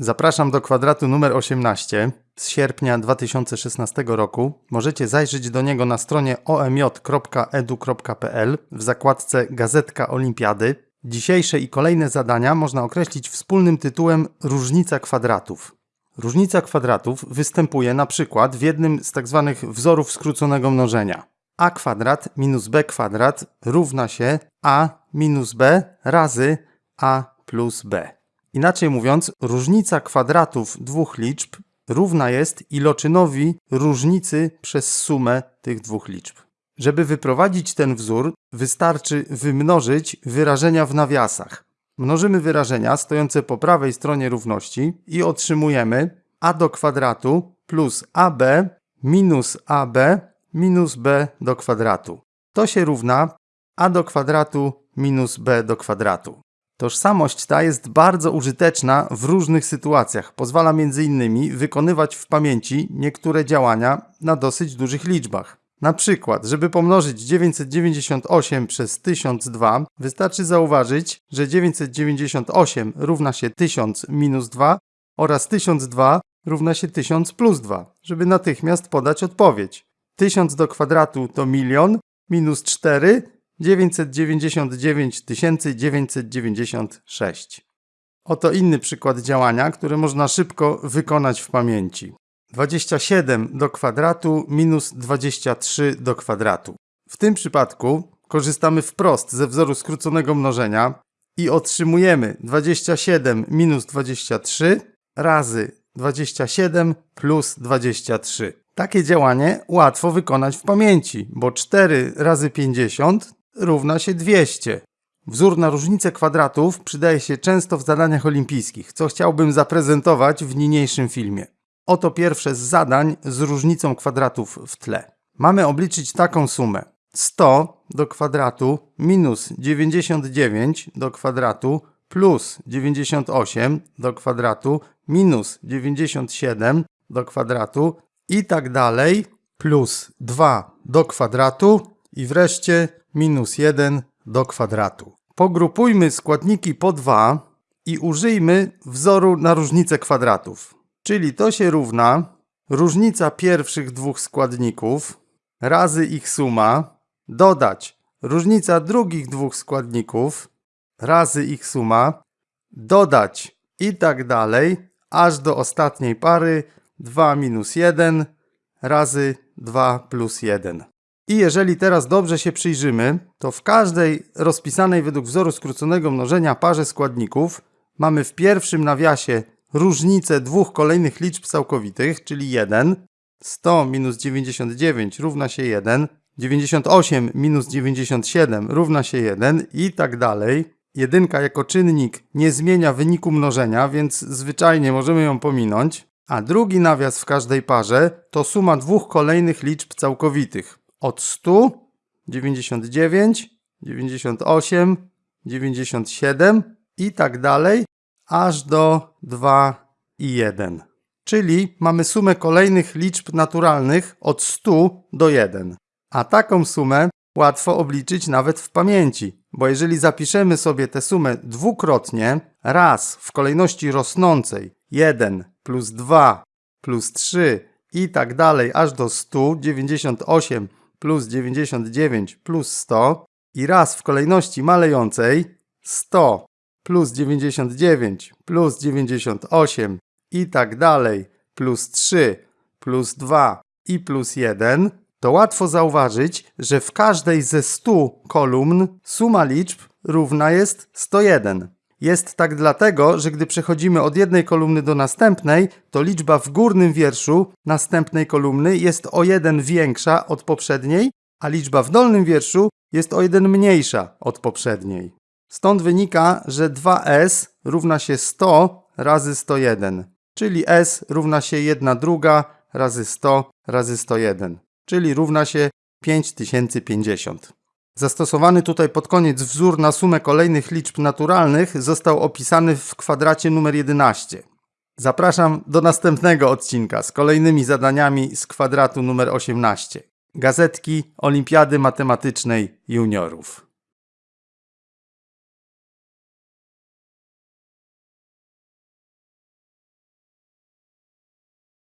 Zapraszam do kwadratu numer 18 z sierpnia 2016 roku. Możecie zajrzeć do niego na stronie omj.edu.pl w zakładce Gazetka Olimpiady. Dzisiejsze i kolejne zadania można określić wspólnym tytułem Różnica kwadratów. Różnica kwadratów występuje na przykład w jednym z tzw. wzorów skróconego mnożenia. a kwadrat minus b kwadrat równa się a minus b razy a plus b. Inaczej mówiąc, różnica kwadratów dwóch liczb równa jest iloczynowi różnicy przez sumę tych dwóch liczb. Żeby wyprowadzić ten wzór, wystarczy wymnożyć wyrażenia w nawiasach. Mnożymy wyrażenia stojące po prawej stronie równości i otrzymujemy a do kwadratu plus ab minus ab minus b do kwadratu. To się równa a do kwadratu minus b do kwadratu. Tożsamość ta jest bardzo użyteczna w różnych sytuacjach. Pozwala m.in. wykonywać w pamięci niektóre działania na dosyć dużych liczbach. Na przykład, żeby pomnożyć 998 przez 1002, wystarczy zauważyć, że 998 równa się 1000 minus 2 oraz 1002 równa się 1000 plus 2, żeby natychmiast podać odpowiedź. 1000 do kwadratu to milion minus 4 999 996. Oto inny przykład działania, które można szybko wykonać w pamięci. 27 do kwadratu minus 23 do kwadratu. W tym przypadku korzystamy wprost ze wzoru skróconego mnożenia i otrzymujemy 27 minus 23 razy 27 plus 23. Takie działanie łatwo wykonać w pamięci, bo 4 razy 50 równa się 200. Wzór na różnicę kwadratów przydaje się często w zadaniach olimpijskich, co chciałbym zaprezentować w niniejszym filmie. Oto pierwsze z zadań z różnicą kwadratów w tle. Mamy obliczyć taką sumę. 100 do kwadratu minus 99 do kwadratu plus 98 do kwadratu minus 97 do kwadratu i tak dalej plus 2 do kwadratu i wreszcie minus 1 do kwadratu. Pogrupujmy składniki po 2 i użyjmy wzoru na różnicę kwadratów. Czyli to się równa różnica pierwszych dwóch składników razy ich suma, dodać różnica drugich dwóch składników razy ich suma, dodać i tak dalej, aż do ostatniej pary 2 minus 1 razy 2 plus 1. I jeżeli teraz dobrze się przyjrzymy, to w każdej rozpisanej według wzoru skróconego mnożenia parze składników mamy w pierwszym nawiasie różnicę dwóch kolejnych liczb całkowitych, czyli 1. 100 minus 99 równa się 1. 98 minus 97 równa się 1 i tak dalej. Jedynka jako czynnik nie zmienia wyniku mnożenia, więc zwyczajnie możemy ją pominąć. A drugi nawias w każdej parze to suma dwóch kolejnych liczb całkowitych od 100, 99, 98, 97 i tak dalej, aż do 2 i 1. Czyli mamy sumę kolejnych liczb naturalnych od 100 do 1. A taką sumę łatwo obliczyć nawet w pamięci, bo jeżeli zapiszemy sobie tę sumę dwukrotnie, raz w kolejności rosnącej 1 plus 2 plus 3 i tak dalej aż do 100, 98 plus 99 plus 100 i raz w kolejności malejącej 100 plus 99 plus 98 i tak dalej plus 3 plus 2 i plus 1, to łatwo zauważyć, że w każdej ze 100 kolumn suma liczb równa jest 101. Jest tak dlatego, że gdy przechodzimy od jednej kolumny do następnej, to liczba w górnym wierszu następnej kolumny jest o jeden większa od poprzedniej, a liczba w dolnym wierszu jest o jeden mniejsza od poprzedniej. Stąd wynika, że 2s równa się 100 razy 101, czyli s równa się 1 druga razy 100 razy 101, czyli równa się 5050. Zastosowany tutaj pod koniec wzór na sumę kolejnych liczb naturalnych został opisany w kwadracie numer 11. Zapraszam do następnego odcinka z kolejnymi zadaniami z kwadratu numer 18. Gazetki Olimpiady Matematycznej Juniorów.